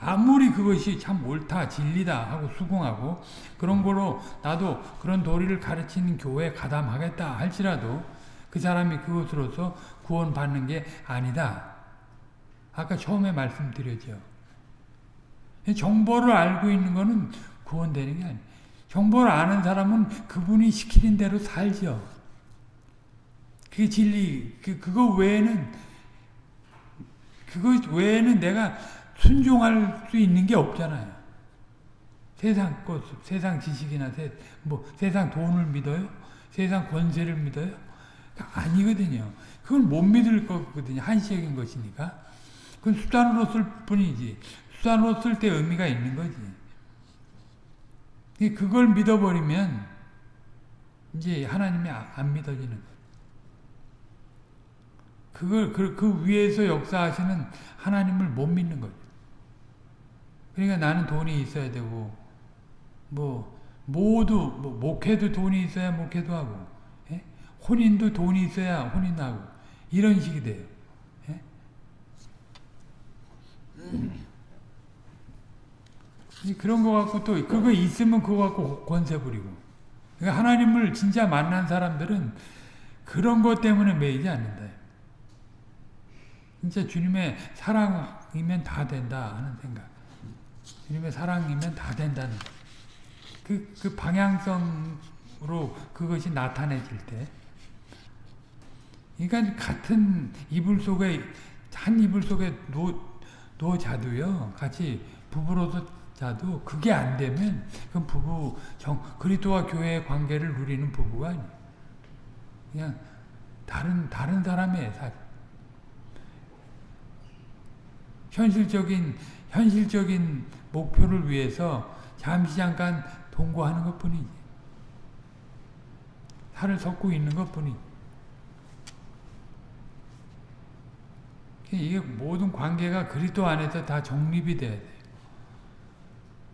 아무리 그것이 참 옳다 진리다 하고 수긍하고 그런 거로 나도 그런 도리를 가르치는 교회에 가담하겠다 할지라도 그 사람이 그것으로서 구원받는 게 아니다. 아까 처음에 말씀드렸죠. 정보를 알고 있는 거는 구원되는 게 아니에요. 정보를 아는 사람은 그분이 시키는 대로 살죠. 그게 진리. 그, 그거 외에는, 그거 외에는 내가 순종할 수 있는 게 없잖아요. 세상 것, 세상 지식이나 세, 뭐 세상 돈을 믿어요? 세상 권세를 믿어요? 아니거든요. 그건 못 믿을 거거든요. 한시적인 것이니까. 그건 수단으로 쓸 뿐이지. 수단으로 쓸 때 의미가 있는 거지. 그걸 믿어버리면 이제 하나님이 안 믿어지는. 그걸 그, 그 위에서 역사하시는 하나님을 못 믿는 거죠. 그러니까 나는 돈이 있어야 되고 뭐 모두 뭐 목회도 돈이 있어야 목회도 하고 예? 혼인도 돈이 있어야 혼인하고 이런 식이 돼요. 예? 그런 거 갖고 또 그거 있으면 그거 갖고 권세 부리고 그러니까 하나님을 진짜 만난 사람들은 그런 것 때문에 매이지 않는다. 진짜 주님의 사랑이면 다 된다 하는 생각. 주님의 사랑이면 다 된다는 그, 그 방향성으로 그것이 나타내질 때. 그러니까 같은 이불 속에 한 이불 속에 누워, 누워 자도요. 같이 부부로서 자도 그게 안 되면 그 부부 정 그리스도와 교회의 관계를 누리는 부부가 아니에요. 그냥 다른 다른 사람의 사 현실적인 현실적인 목표를 위해서 잠시 잠깐 동거하는 것뿐이지. 살을 섞고 있는 것뿐이. 이게 모든 관계가 그리스도 안에서 다 정립이 돼야 돼.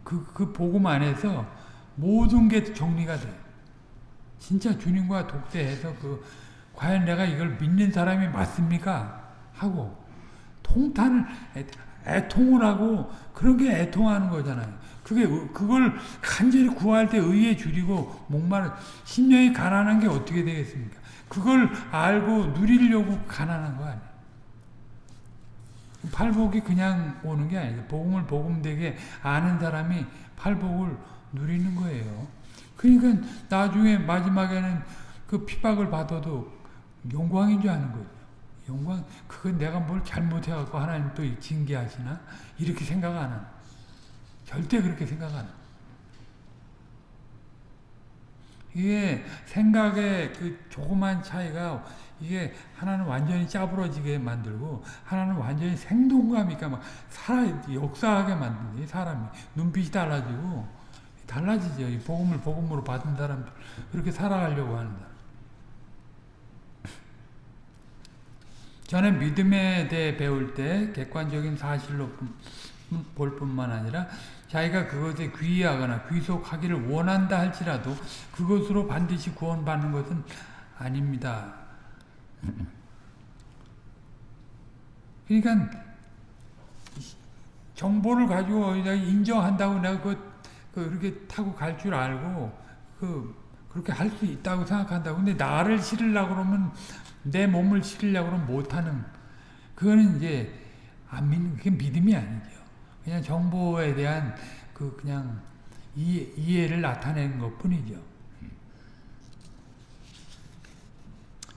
그, 그 복음 안에서 모든 게 정리가 돼. 진짜 주님과 독대해서 그, 과연 내가 이걸 믿는 사람이 맞습니까? 하고, 통탄을, 애통을 하고, 그런 게 애통하는 거잖아요. 그게, 그걸 간절히 구할 때 의에 줄이고, 목마른, 심령이 가난한 게 어떻게 되겠습니까? 그걸 알고 누리려고 가난한 거 아니에요. 팔복이 그냥 오는 게 아니죠. 복음을 복음되게 아는 사람이 팔복을 누리는 거예요. 그러니까 나중에 마지막에는 그 핍박을 받아도 영광인 줄 아는 거예요. 영광, 그건 내가 뭘 잘못해갖고 하나님 또 징계하시나? 이렇게 생각 안 하는. 절대 그렇게 생각 안 하는. 이게 생각의 그 조그만 차이가 이게 하나는 완전히 짜부러지게 만들고 하나는 완전히 생동감 있게 막 살아 역사하게 만드는 사람이 눈빛이 달라지고 달라지죠. 이 복음을 복음으로 받은 사람들 그렇게 살아가려고 하는 사람. 전에 믿음에 대해 배울 때 객관적인 사실로 볼 뿐만 아니라 자기가 그것에 귀의하거나 귀속하기를 원한다 할지라도 그것으로 반드시 구원받는 것은 아닙니다. 그러니까 정보를 가지고 인정한다고 내가 그, 그 이렇게 타고 갈 줄 알고 그 그렇게 할 수 있다고 생각한다고 근데 나를 실으려고 그러면 내 몸을 실으려고 그러면 못하는 그거는 이제 안 믿는 그게 믿음이 아니죠. 그냥 정보에 대한 그 그냥 이해, 이해를 나타내는 것 뿐이죠.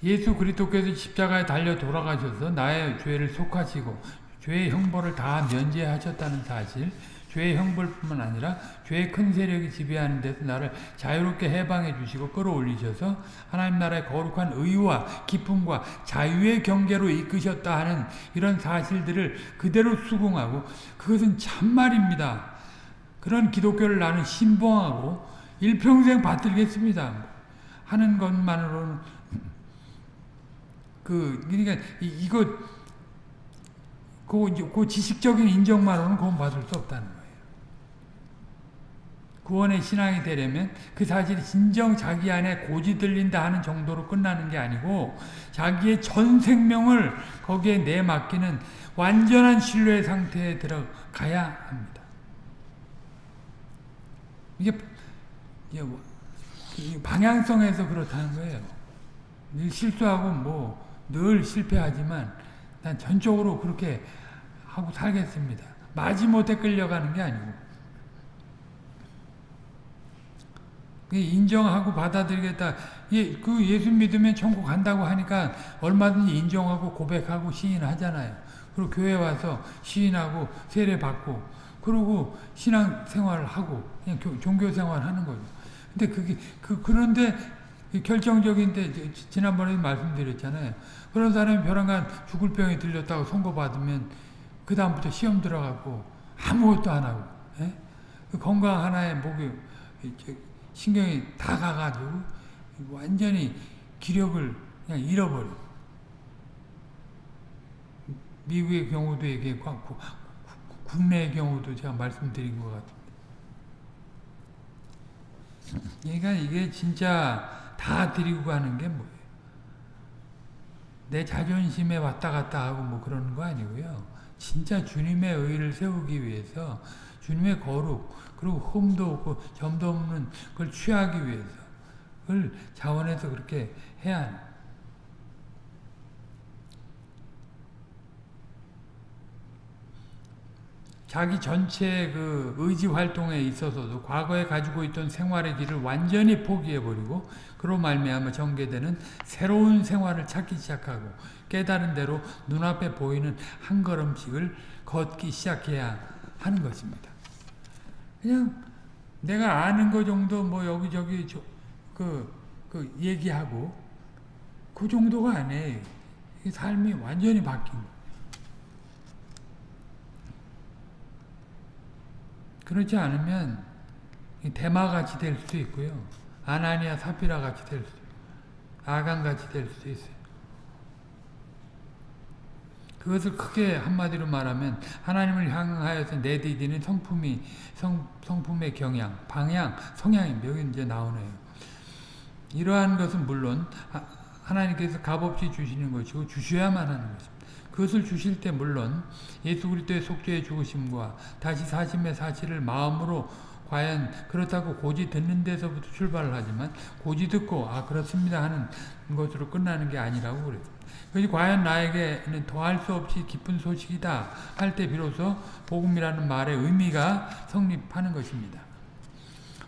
예수 그리스도께서 십자가에 달려 돌아가셔서 나의 죄를 속하시고 죄의 형벌을 다 면제하셨다는 사실 죄의 형벌뿐만 아니라 죄의 큰 세력이 지배하는 데서 나를 자유롭게 해방해 주시고 끌어올리셔서 하나님 나라의 거룩한 의와 기쁨과 자유의 경계로 이끄셨다 하는 이런 사실들을 그대로 수긍하고 그것은 참말입니다. 그런 기독교를 나는 신봉하고 일평생 받들겠습니다. 하는 것만으로는 그 그러니까 이, 거 그, 그 지식적인 인정만으로는 구원받을 수 없다는. 구원의 신앙이 되려면 그 사실이 진정 자기 안에 고지 들린다 하는 정도로 끝나는 게 아니고 자기의 전 생명을 거기에 내맡기는 완전한 신뢰 상태에 들어가야 합니다. 이게 뭐, 방향성에서 그렇다는 거예요. 실수하고 뭐 늘 실패하지만 난 전적으로 그렇게 하고 살겠습니다. 마지못해 끌려가는 게 아니고 인정하고 받아들이겠다. 예, 그 예수 믿으면 천국 간다고 하니까 얼마든지 인정하고 고백하고 시인하잖아요. 그리고 교회 와서 시인하고 세례 받고 그러고 신앙 생활을 하고 그냥 종교 생활 하는 거죠. 근데 그게 그 그런데 결정적인데 지난번에 말씀드렸잖아요. 그런 사람이 벼랑간 죽을 병이 들렸다고 선고받으면 그 다음부터 시험 들어가고 아무것도 안 하고 예? 그 건강 하나에 목이 신경이 다 가가지고 완전히 기력을 그냥 잃어버려. 미국의 경우도 얘기했고 국내의 경우도 제가 말씀드린 것 같은데. 그러니까 이게 진짜 다 드리고 가는 게 뭐예요? 내 자존심에 왔다 갔다 하고 뭐 그러는 거 아니고요. 진짜 주님의 의를 세우기 위해서 주님의 거룩 그리고 흠도 없고 점도 없는 그걸 취하기 위해서 그걸 자원해서 그렇게 해야 합니다. 자기 전체 그 의지 활동에 있어서도 과거에 가지고 있던 생활의 길을 완전히 포기해버리고 그로 말미암아 전개되는 새로운 생활을 찾기 시작하고 깨달은 대로 눈앞에 보이는 한 걸음씩을 걷기 시작해야 하는 것입니다. 그냥 내가 아는 거 정도 뭐 여기저기 그, 그 얘기하고 그 정도가 아니에요. 삶이 완전히 바뀐 거 그렇지 않으면 대마같이 될 수도 있고요. 아나니아 사피라 같이 될 수도 아간 같이 될 수도 있어요. 그것을 크게 한마디로 말하면 하나님을 향하여서 내디디는 성품이 성, 성품의 경향, 방향, 성향입니다. 여기 이제 나오네요. 이러한 것은 물론 하나님께서 값없이 주시는 것이고 주셔야만 하는 것입니다. 그것을 주실 때 물론 예수 그리스도의 속죄의 죽으심과 다시 사심의 사실을 마음으로 과연 그렇다고 고지 듣는 데서부터 출발을 하지만 고지 듣고 아 그렇습니다 하는 것으로 끝나는 게 아니라고 그래요. 그것이 과연 나에게는 더할 수 없이 기쁜 소식이다 할 때 비로소 복음이라는 말의 의미가 성립하는 것입니다.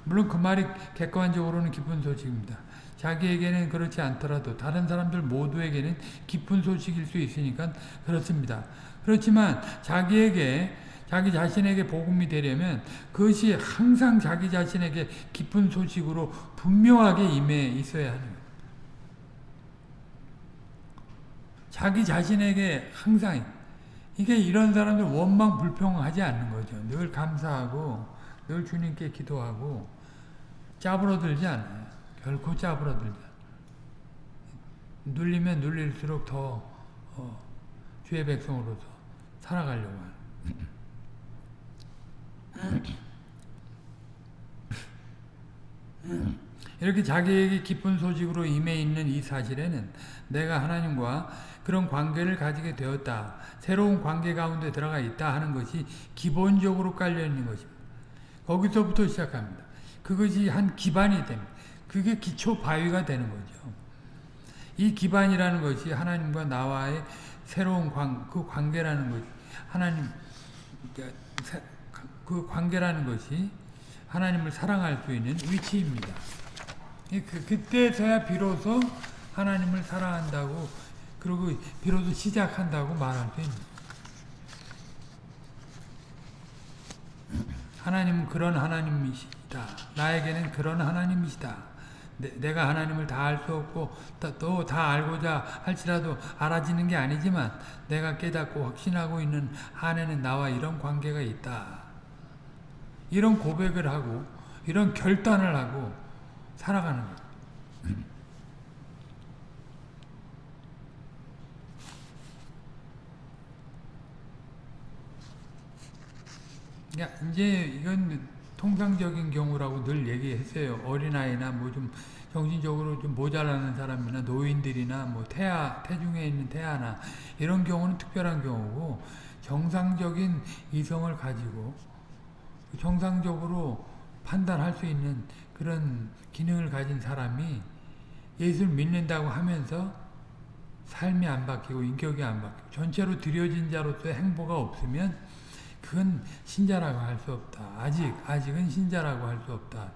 물론 그 말이 객관적으로는 기쁜 소식입니다. 자기에게는 그렇지 않더라도 다른 사람들 모두에게는 기쁜 소식일 수 있으니까 그렇습니다. 그렇지만 자기에게 자기 자신에게 복음이 되려면 그것이 항상 자기 자신에게 기쁜 소식으로 분명하게 임해 있어야 하는. 자기 자신에게 항상 이게 이런 사람들 원망 불평하지 않는 거죠. 늘 감사하고 늘 주님께 기도하고 짜부러들지 않아요. 결코 짜부러들지 눌리면 눌릴수록 더 어, 주의 백성으로서 살아가려고 하는 이렇게 자기에게 기쁜 소식으로 임해 있는 이 사실에는 내가 하나님과 그런 관계를 가지게 되었다. 새로운 관계 가운데 들어가 있다 하는 것이 기본적으로 깔려 있는 것입니다. 거기서부터 시작합니다. 그것이 한 기반이 됩니다. 그게 기초 바위가 되는 거죠. 이 기반이라는 것이 하나님과 나와의 새로운 관, 그 관계라는 것이 하나님 그 관계라는 것이 하나님을 사랑할 수 있는 위치입니다. 그, 그때서야 비로소 하나님을 사랑한다고 그리고 비로소 시작한다고 말할 수 있는 하나님은 그런 하나님이시다. 나에게는 그런 하나님이시다. 내, 가 하나님을 다 알 수 없고 또 다 알고자 할지라도 알아지는 게 아니지만 내가 깨닫고 확신하고 있는 한에는 나와 이런 관계가 있다. 이런 고백을 하고 이런 결단을 하고 살아가는 것. 이제 이건 통상적인 경우라고 늘 얘기했어요. 어린아이나 뭐 좀 정신적으로 좀 모자라는 사람이나 노인들이나 뭐 태아, 태중에 있는 태아나 이런 경우는 특별한 경우고 정상적인 이성을 가지고 정상적으로 판단할 수 있는 그런 기능을 가진 사람이 예수를 믿는다고 하면서 삶이 안 바뀌고 인격이 안 바뀌고 전체로 들여진 자로서의 행보가 없으면 그건 신자라고 할 수 없다. 아직, 아직은 신자라고 할 수 없다.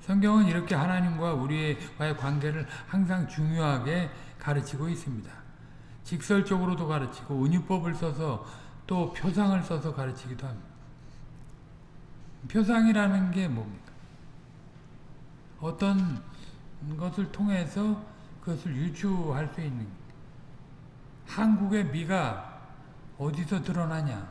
성경은 이렇게 하나님과 우리와의 관계를 항상 중요하게 가르치고 있습니다. 직설적으로도 가르치고 은유법을 써서 또 표상을 써서 가르치기도 합니다. 표상이라는 게 뭡니까? 어떤 것을 통해서 그것을 유추할 수 있는 한국의 미가 어디서 드러나냐?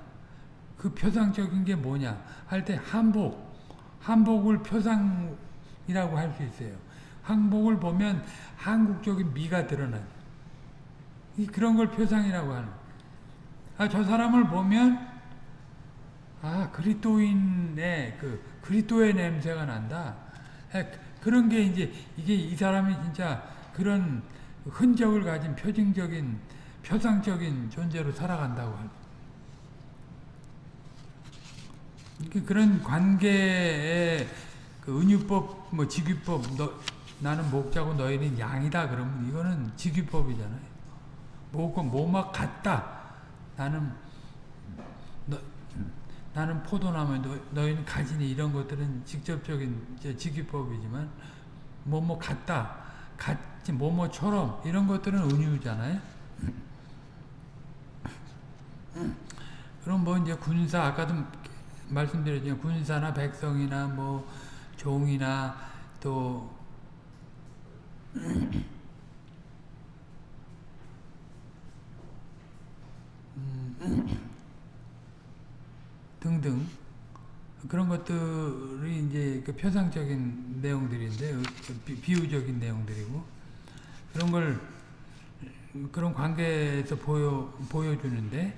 그 표상적인 게 뭐냐? 할 때 한복, 한복을 표상이라고 할 수 있어요. 한복을 보면 한국적인 미가 드러나요. 그런 걸 표상이라고 하는. 아, 저 사람을 보면 아, 그리스도인의 그 그리스도의 냄새가 난다. 그런 게 이제 이게 이 사람이 진짜 그런 흔적을 가진 표징적인 표상적인 존재로 살아간다고 할 그런 관계의 그 은유법, 뭐 직위법, 너, 나는 목자고 너희는 양이다 그러면 이거는 직위법이잖아요. 뭐고 뭐막 같다. 나는 너, 나는 포도나무 너, 너희는 가지니 이런 것들은 직접적인 이제 직유법이지만 뭐뭐 같다 같이 뭐뭐처럼 이런 것들은 은유잖아요. 그럼 뭐 이제 군사 아까도 말씀드렸지만 군사나 백성이나 뭐 종이나 또 *laughs* 등등 그런 것들이 이제 그 표상적인 내용들인데 그 비- 비유적인 내용들이고 그런 걸 그런 관계에서 보여 보여주는데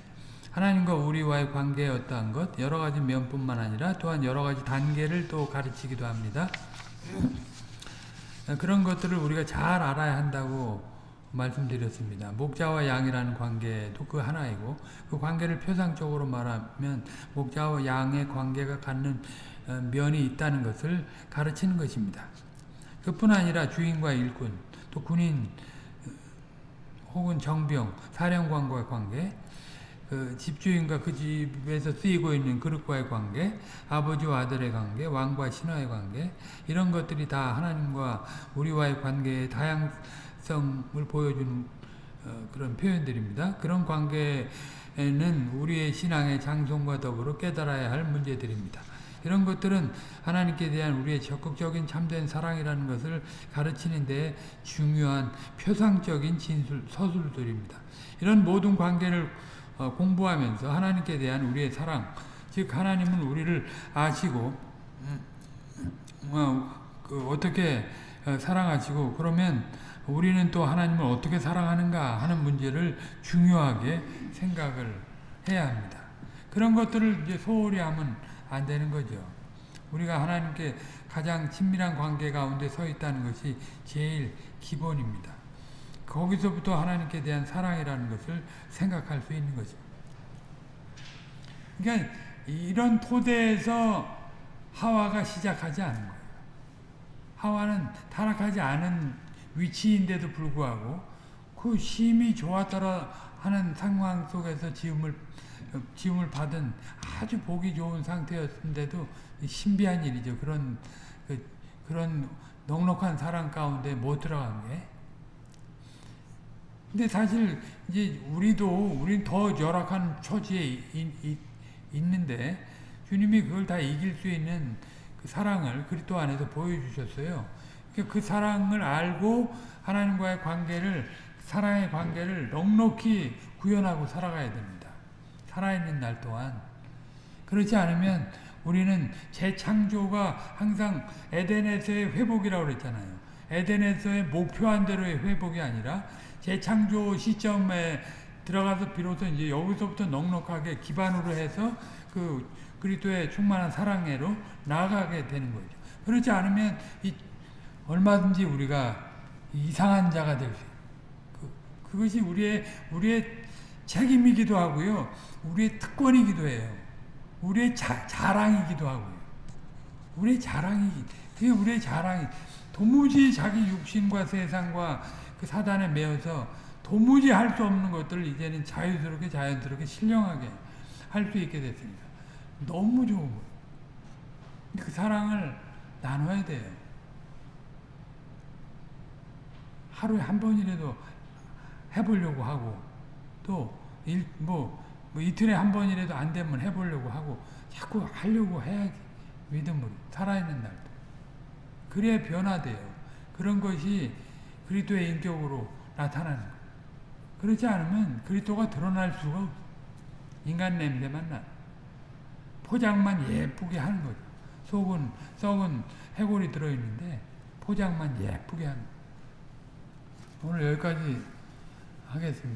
하나님과 우리와의 관계의 어떠한 것 여러 가지 면뿐만 아니라 또한 여러 가지 단계를 또 가르치기도 합니다. *clears throat* 그런 것들을 우리가 잘 알아야 한다고 말씀드렸습니다. 목자와 양이라는 관계도 그 하나이고 그 관계를 표상적으로 말하면 목자와 양의 관계가 갖는 어, 면이 있다는 것을 가르치는 것입니다. 그뿐 아니라 주인과 일꾼, 또 군인 어, 혹은 정병, 사령관과의 관계, 그 집주인과 그 집에서 쓰이고 있는 그릇과의 관계, 아버지와 아들의 관계, 왕과 신하의 관계 이런 것들이 다 하나님과 우리와의 관계의 다양 성을 보여주는 어, 그런 표현들입니다. 그런 관계는 우리의 신앙의 장성과 더불어 깨달아야 할 문제들입니다. 이런 것들은 하나님께 대한 우리의 적극적인 참된 사랑이라는 것을 가르치는 데 중요한 표상적인 진술, 서술들입니다. 이런 모든 관계를 어, 공부하면서 하나님께 대한 우리의 사랑, 즉 하나님은 우리를 아시고 어, 그 어떻게 어, 사랑하시고 그러면 우리는 또 하나님을 어떻게 사랑하는가 하는 문제를 중요하게 생각을 해야 합니다. 그런 것들을 이제 소홀히 하면 안 되는 거죠. 우리가 하나님께 가장 친밀한 관계 가운데 서 있다는 것이 제일 기본입니다. 거기서부터 하나님께 대한 사랑이라는 것을 생각할 수 있는 거죠. 그러니까 이런 토대에서 하와가 시작하지 않은 거예요. 하와는 타락하지 않은 위치인데도 불구하고 그 심히 좋았더라 하는 상황 속에서 지음을 지음을 받은 아주 보기 좋은 상태였는데도 신비한 일이죠. 그런 그, 그런 넉넉한 사랑 가운데 못 들어간 게. 근데 사실 이제 우리도 우린 더 열악한 처지에 이, 이, 있는데 주님이 그걸 다 이길 수 있는 그 사랑을 그리스도 안에서 보여주셨어요. 그러니까 그 사랑을 알고 하나님과의 관계를 사랑의 관계를 넉넉히 구현하고 살아가야 됩니다. 살아있는 날 동안 그렇지 않으면 우리는 재창조가 항상 에덴에서의 회복이라고 그랬잖아요. 에덴에서의 목표한 대로의 회복이 아니라 재창조 시점에 들어가서 비로소 이제 여기서부터 넉넉하게 기반으로 해서 그 그리스도의 충만한 사랑으로 나아가게 되는 거죠. 그렇지 않으면 이 얼마든지 우리가 이상한 자가 될 수 있어요. 그, 그것이 우리의 우리의 책임이기도 하고요. 우리의 특권이기도 해요. 우리의 자, 자랑이기도 하고요. 우리의 자랑이 그게 우리의 자랑이 도무지 자기 육신과 세상과 그 사단에 매여서 도무지 할 수 없는 것들을 이제는 자유스럽게 자연스럽게 신령하게 할 수 있게 됐습니다. 너무 좋은 거예요. 그 사랑을 나눠야 돼요. 하루에 한 번이라도 해보려고 하고 또 일, 뭐, 뭐 이틀에 한 번이라도 안 되면 해보려고 하고 자꾸 하려고 해야지 믿음으로 살아있는 날도 그래야 변화돼요. 그런 것이 그리스도의 인격으로 나타나는 거예요. 그렇지 않으면 그리스도가 드러날 수가 없어. 인간 냄새만 나. 포장만 예쁘게 하는 거죠. 속은 썩은 해골이 들어있는데 포장만 예쁘게 하는 거예요. 오늘 여기까지 하겠습니다.